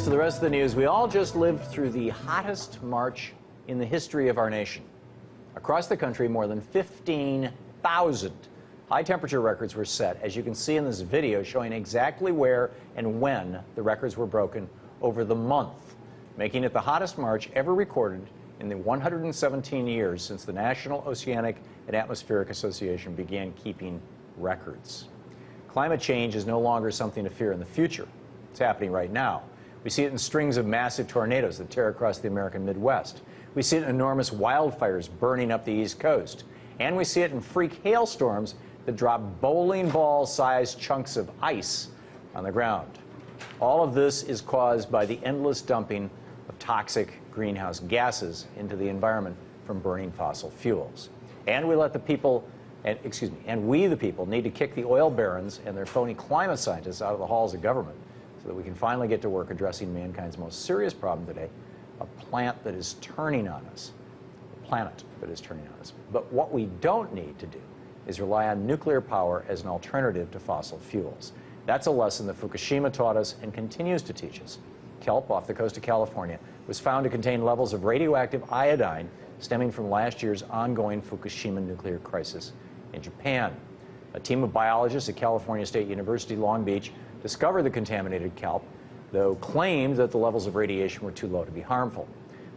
the rest of the news. We all just lived through the hottest March in the history of our nation. Across the country, more than 15,000 high temperature records were set, as you can see in this video showing exactly where and when the records were broken over the month, making it the hottest March ever recorded in the 117 years since the National Oceanic and Atmospheric Association began keeping records. Climate change is no longer something to fear in the future. It's happening right now. We see it in strings of massive tornadoes that tear across the American Midwest. We see it in enormous wildfires burning up the East Coast. And we see it in freak hailstorms that drop bowling ball sized chunks of ice on the ground. All of this is caused by the endless dumping of toxic greenhouse gases into the environment from burning fossil fuels. And we let the people, and, excuse me, and we the people need to kick the oil barons and their phony climate scientists out of the halls of government so that we can finally get to work addressing mankind's most serious problem today, a plant that is turning on us, a planet that is turning on us. But what we don't need to do is rely on nuclear power as an alternative to fossil fuels. That's a lesson that Fukushima taught us and continues to teach us. Kelp off the coast of California was found to contain levels of radioactive iodine stemming from last year's ongoing Fukushima nuclear crisis in Japan. A team of biologists at California State University Long Beach discovered the contaminated kelp, though claimed that the levels of radiation were too low to be harmful.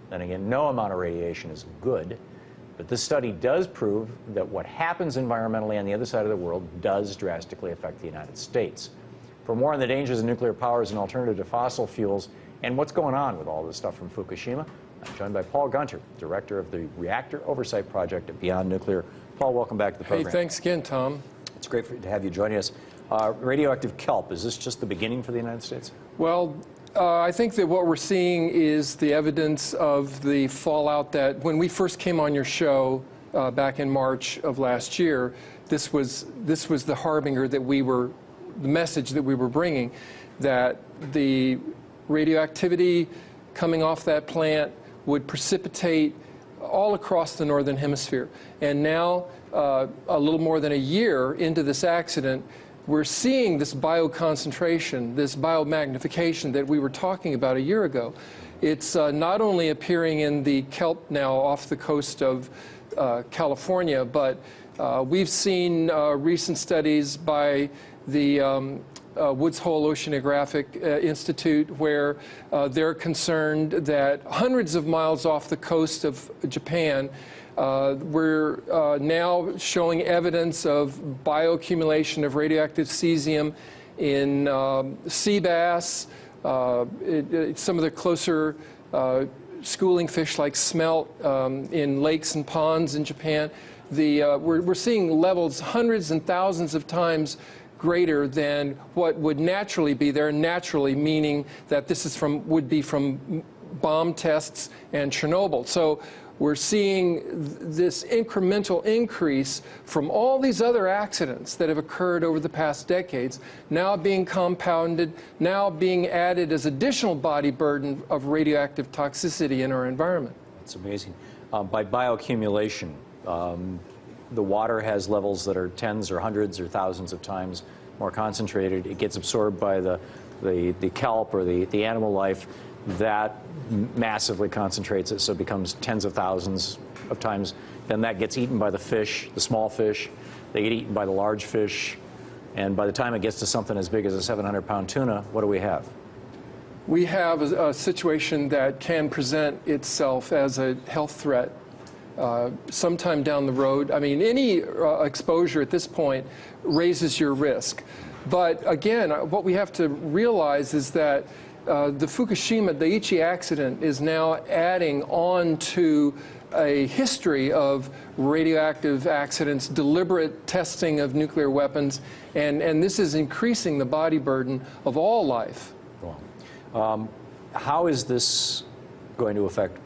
Then again, no amount of radiation is good, but this study does prove that what happens environmentally on the other side of the world does drastically affect the United States. For more on the dangers of nuclear power as an alternative to fossil fuels and what's going on with all this stuff from Fukushima, I'm joined by Paul Gunter, Director of the Reactor Oversight Project at Beyond Nuclear. Paul, welcome back to the program. Hey, thanks again, Tom. It's great for, to have you joining us. Uh, radioactive kelp, is this just the beginning for the United States? Well, uh, I think that what we're seeing is the evidence of the fallout that when we first came on your show uh, back in March of last year, this was, this was the harbinger that we were, the message that we were bringing, that the radioactivity coming off that plant would precipitate all across the northern hemisphere. And now, uh, a little more than a year into this accident, we're seeing this bioconcentration, this biomagnification that we were talking about a year ago. It's uh, not only appearing in the kelp now off the coast of uh, California, but uh, we've seen uh, recent studies by the um, uh, Woods Hole Oceanographic uh, Institute where they're concerned that hundreds of miles off the coast of Japan, uh, we're uh, now showing evidence of bioaccumulation of radioactive cesium in um, sea bass, uh, it, it, some of the closer uh, schooling fish like smelt um, in lakes and ponds in Japan. The, uh, we're, we're seeing levels hundreds and thousands of times greater than what would naturally be there, naturally meaning that this is from, would be from bomb tests and Chernobyl. So we're seeing this incremental increase from all these other accidents that have occurred over the past decades, now being compounded, now being added as additional body burden of radioactive toxicity in our environment. It's amazing. Um, by bioaccumulation, um, the water has levels that are tens or hundreds or thousands of times more concentrated. It gets absorbed by the, the, the kelp or the, the animal life that massively concentrates it, so it becomes tens of thousands of times. Then that gets eaten by the fish, the small fish. They get eaten by the large fish. And by the time it gets to something as big as a 700 pound tuna, what do we have? We have a, a situation that can present itself as a health threat uh, sometime down the road. I mean, any uh, exposure at this point raises your risk. But again, uh, what we have to realize is that uh, the Fukushima Daiichi accident is now adding on to a history of radioactive accidents, deliberate testing of nuclear weapons, and, and this is increasing the body burden of all life. Um, how is this going to affect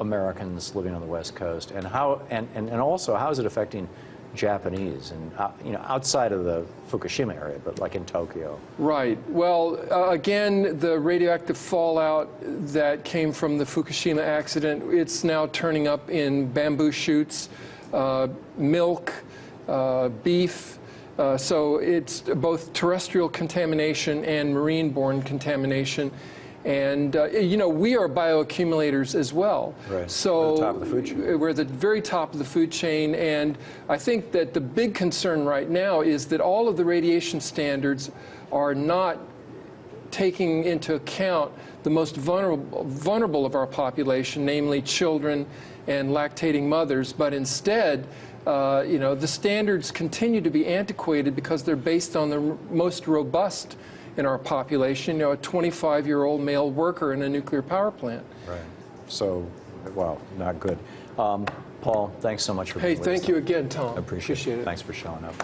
Americans living on the West Coast, and how, and, and, and also how is it affecting Japanese and uh, you know outside of the Fukushima area, but like in Tokyo. Right. Well, uh, again, the radioactive fallout that came from the Fukushima accident, it's now turning up in bamboo shoots, uh, milk, uh, beef. Uh, so it's both terrestrial contamination and marine-borne contamination. And, uh, you know, we are bioaccumulators as well. Right. So We're the top of the food chain. we're at the very top of the food chain. And I think that the big concern right now is that all of the radiation standards are not taking into account the most vulnerable, vulnerable of our population, namely children and lactating mothers, but instead, uh, you know, the standards continue to be antiquated because they're based on the r- most robust in our population, you know, a 25-year-old male worker in a nuclear power plant. Right. So, well, not good. Um, Paul, thanks so much for Hey, being with us. thank you again, Tom. I appreciate, Appreciate it. it. Thanks for showing up.